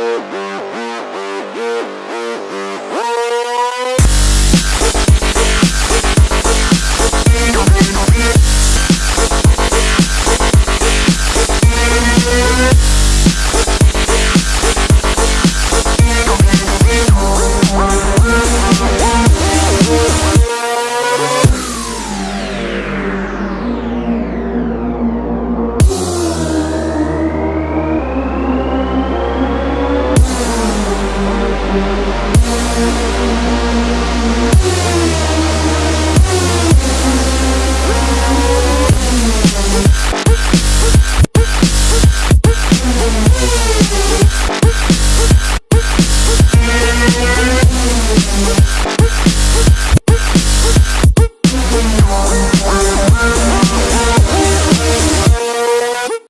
Oh,